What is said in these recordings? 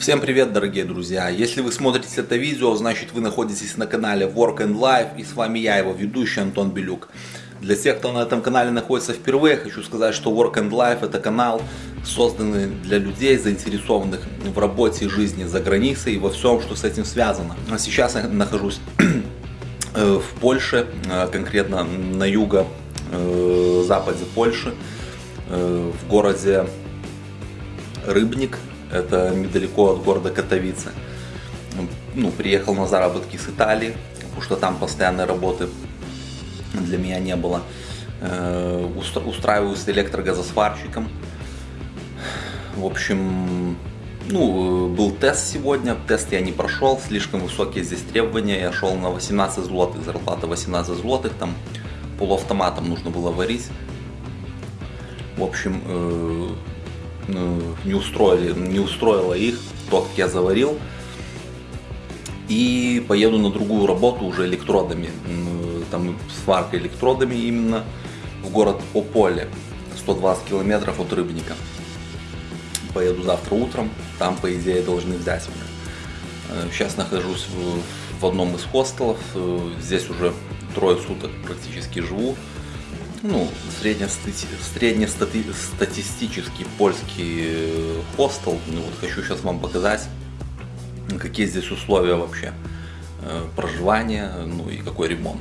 Всем привет, дорогие друзья! Если вы смотрите это видео, значит вы находитесь на канале Work and Life и с вами я, его ведущий Антон Белюк. Для тех, кто на этом канале находится впервые, хочу сказать, что Work and Life это канал, созданный для людей, заинтересованных в работе и жизни за границей и во всем, что с этим связано. А сейчас я нахожусь э, в Польше, э, конкретно на юго-западе э, Польши, в городе Рыбник, это недалеко от города Катовицы. Ну, приехал на заработки с Италии, потому что там постоянной работы для меня не было. Э, устраиваюсь электрогазосварщиком. В общем, ну, был тест сегодня, тест я не прошел, слишком высокие здесь требования, я шел на 18 злотых, зарплата 18 злотых, там полуавтоматом нужно было варить. В общем, э, не, устроили, не устроило их то, как я заварил. И поеду на другую работу уже электродами, там сварка электродами именно в город Ополе, 120 километров от Рыбника. Поеду завтра утром, там по идее должны взять меня. Э, сейчас нахожусь в, в одном из хостелов, э, здесь уже трое суток практически живу ну, среднестатистический польский э, хостел. Ну, вот хочу сейчас вам показать, какие здесь условия вообще э, проживания, ну и какой ремонт.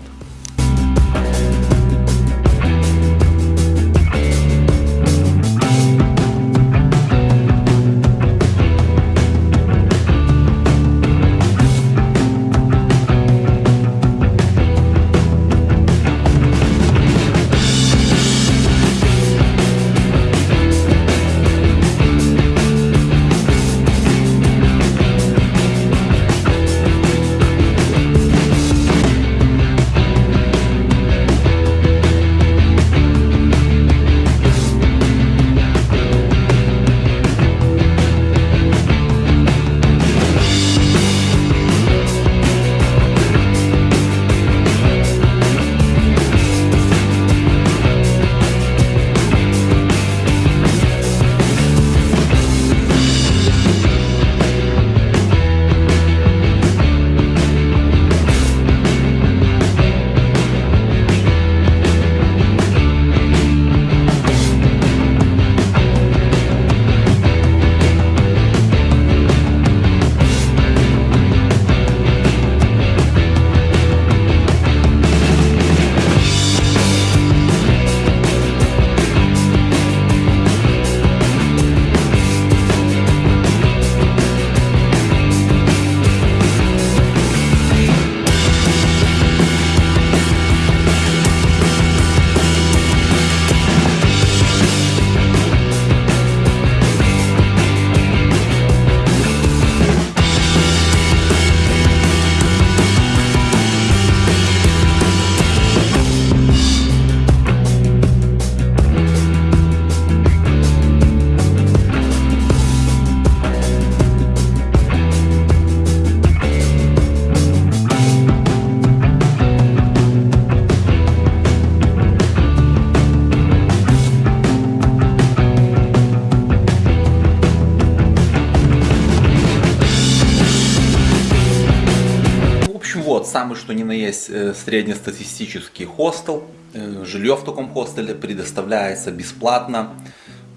Самый что ни на есть э, среднестатистический хостел. Э, жилье в таком хостеле предоставляется бесплатно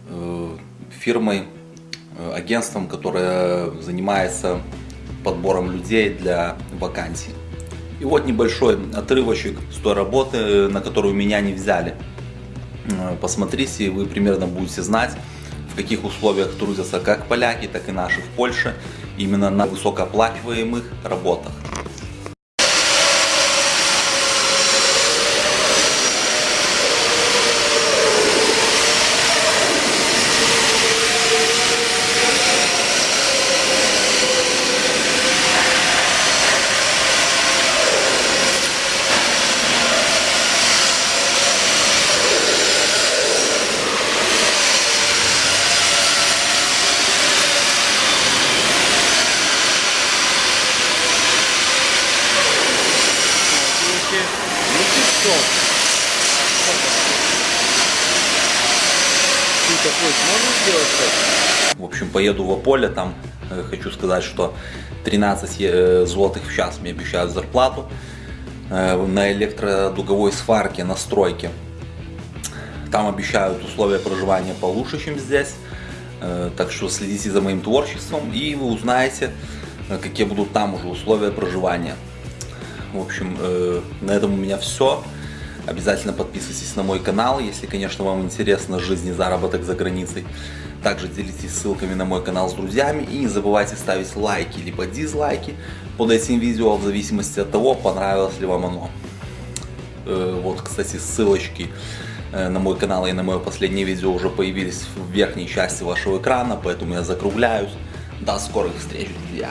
э, фирмой, агентством, которое занимается подбором людей для вакансий. И вот небольшой отрывочек с той работы, на которую меня не взяли. Посмотрите, вы примерно будете знать, в каких условиях трудятся как поляки, так и наши в Польше, именно на высокооплачиваемых работах. В общем, поеду в Аполе, там э, хочу сказать, что 13 э, злотых в час мне обещают зарплату э, на электродуговой сварке, на стройке. Там обещают условия проживания получше, чем здесь. Так что следите за моим творчеством и вы узнаете, какие будут там уже условия проживания. В общем, на этом у меня все. Обязательно подписывайтесь на мой канал, если, конечно, вам интересна жизнь и заработок за границей. Также делитесь ссылками на мой канал с друзьями и не забывайте ставить лайки либо дизлайки под этим видео в зависимости от того, понравилось ли вам оно. Э, вот, кстати, ссылочки э, на мой канал и на мое последнее видео уже появились в верхней части вашего экрана, поэтому я закругляюсь. До скорых встреч, друзья!